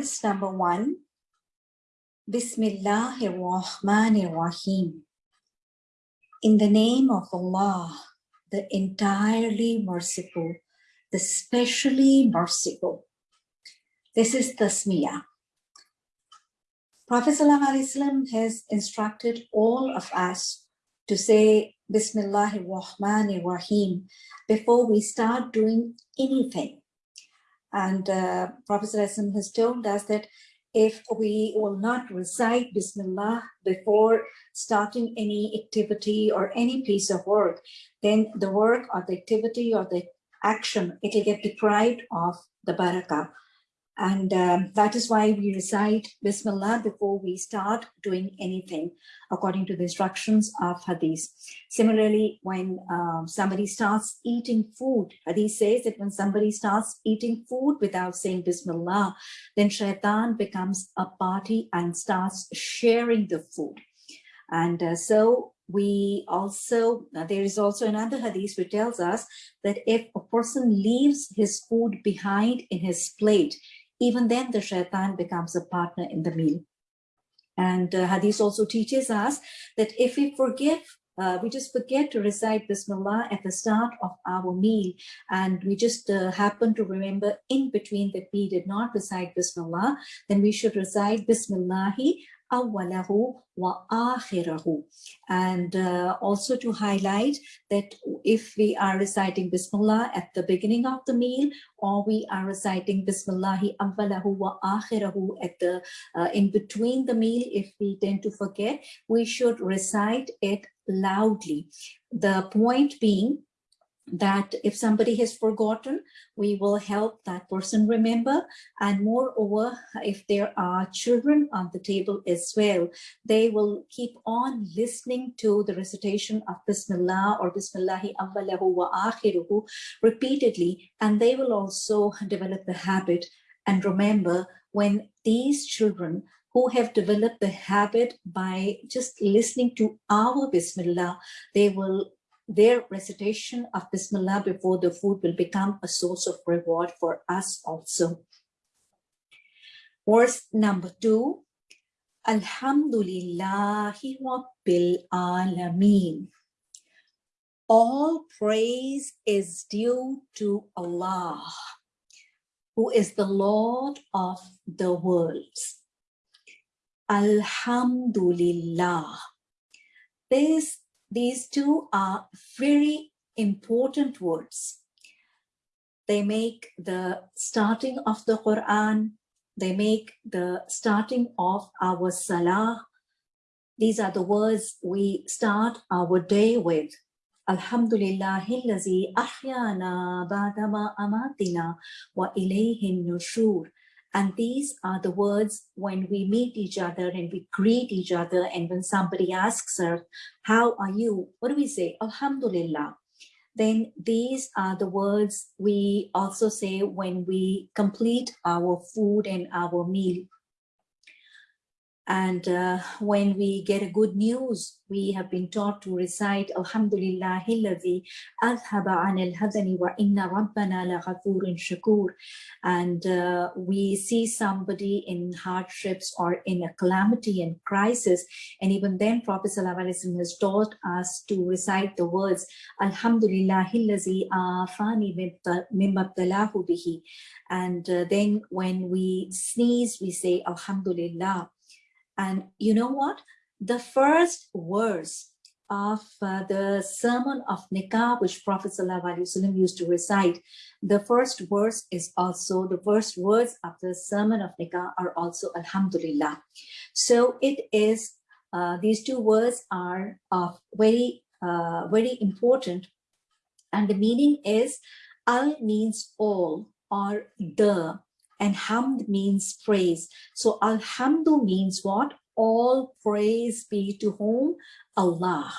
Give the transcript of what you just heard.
Verse number one. Bismillahir Rahmanir Rahim. In the name of Allah, the entirely merciful, the specially merciful. This is tasmiyah. Prophet ﷺ has instructed all of us to say Bismillahir Rahmanir Rahim before we start doing anything. And uh, Prophet has told us that if we will not recite Bismillah before starting any activity or any piece of work, then the work or the activity or the action, it will get deprived of the barakah. And um, that is why we recite Bismillah before we start doing anything, according to the instructions of Hadith. Similarly, when um, somebody starts eating food, Hadith says that when somebody starts eating food without saying Bismillah, then shaitan becomes a party and starts sharing the food. And uh, so we also, there is also another hadith which tells us that if a person leaves his food behind in his plate, even then the shaitan becomes a partner in the meal. And uh, Hadith also teaches us that if we forgive, uh, we just forget to recite Bismillah at the start of our meal, and we just uh, happen to remember in between that we did not recite Bismillah, then we should recite Bismillahi wa akhirahu. And uh, also to highlight that if we are reciting Bismillah at the beginning of the meal, or we are reciting Bismillahi awwalahu wa akhirahu at the uh, in between the meal, if we tend to forget, we should recite it loudly. The point being that if somebody has forgotten, we will help that person remember. And moreover, if there are children on the table as well, they will keep on listening to the recitation of Bismillah or Bismillahi awwalahu wa akhiruhu repeatedly, and they will also develop the habit and remember when these children who have developed the habit by just listening to our Bismillah, they will their recitation of Bismillah before the food will become a source of reward for us also. Verse number two, Alhamdulillahi Rabbil Alameen. All praise is due to Allah, who is the Lord of the worlds. Alhamdulillah. This these two are very important words. They make the starting of the Quran, they make the starting of our Salah. These are the words we start our day with. Alhamdulillahillazi ahyana ba'dama amatina wa ilayhin nushur. And these are the words when we meet each other and we greet each other. And when somebody asks us, how are you? What do we say? Alhamdulillah. Then these are the words we also say when we complete our food and our meal. And uh, when we get a good news, we have been taught to recite Alhamdulillah Alhamdulillahilladhi adhaba anil hadani wa inna rabbana ghafurun shakur. And uh, we see somebody in hardships or in a calamity and crisis. And even then Prophet ﷺ has taught us to recite the words Alhamdulillah Alhamdulillahilladhi afani mimbabtalahu bihi. And uh, then when we sneeze, we say Alhamdulillah. And you know what? The first verse of uh, the sermon of Nikah, which Prophet ﷺ used to recite, the first verse is also, the first words of the sermon of Nikah are also Alhamdulillah. So it is, uh, these two words are of very, uh, very important. And the meaning is, Al means all or the, and hamd means praise. So alhamdu means what? All praise be to whom? Allah.